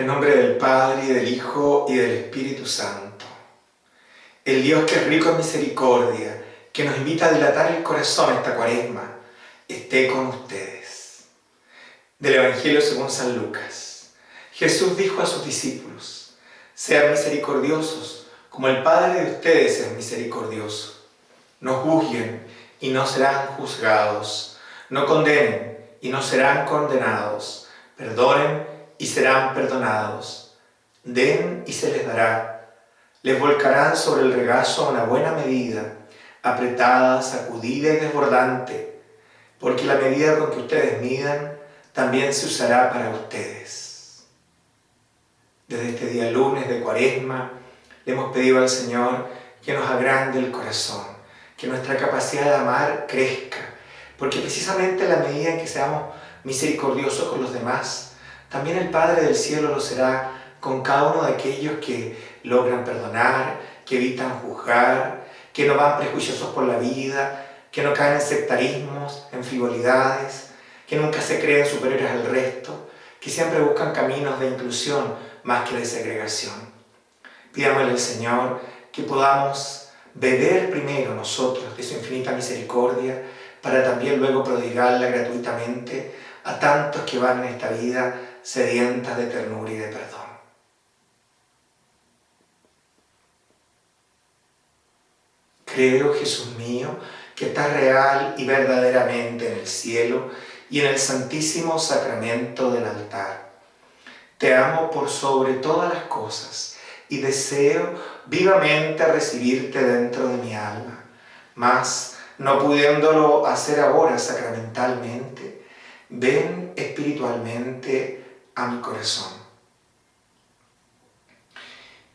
nombre del Padre, y del Hijo, y del Espíritu Santo. El Dios que es rico en misericordia, que nos invita a dilatar el corazón esta cuaresma, esté con ustedes. Del Evangelio según San Lucas. Jesús dijo a sus discípulos, sean misericordiosos, como el Padre de ustedes es misericordioso. No juzguen y no serán juzgados. No condenen y no serán condenados. Perdonen y serán perdonados. Den y se les dará. Les volcarán sobre el regazo una buena medida, apretada, sacudida y desbordante, porque la medida con que ustedes midan también se usará para ustedes. Desde este día lunes de cuaresma, le hemos pedido al Señor que nos agrande el corazón, que nuestra capacidad de amar crezca, porque precisamente la medida en que seamos misericordiosos con los demás, también el Padre del Cielo lo será con cada uno de aquellos que logran perdonar, que evitan juzgar, que no van prejuiciosos por la vida, que no caen en sectarismos, en frivolidades, que nunca se creen superiores al resto, que siempre buscan caminos de inclusión más que de segregación. Pidámosle al Señor que podamos beber primero nosotros de su infinita misericordia para también luego prodigarla gratuitamente a tantos que van en esta vida sedientas de ternura y de perdón. Creo, Jesús mío, que estás real y verdaderamente en el cielo y en el santísimo sacramento del altar. Te amo por sobre todas las cosas y deseo vivamente recibirte dentro de mi alma, mas no pudiéndolo hacer ahora sacramentalmente, ven espiritualmente a mi corazón.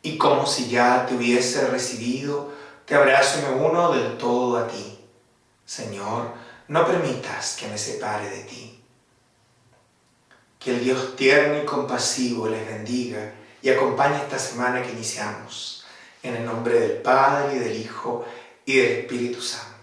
Y como si ya te hubiese recibido, te abrazo y me uno del todo a ti. Señor, no permitas que me separe de ti. Que el Dios tierno y compasivo les bendiga y acompañe esta semana que iniciamos. En el nombre del Padre, y del Hijo, y del Espíritu Santo.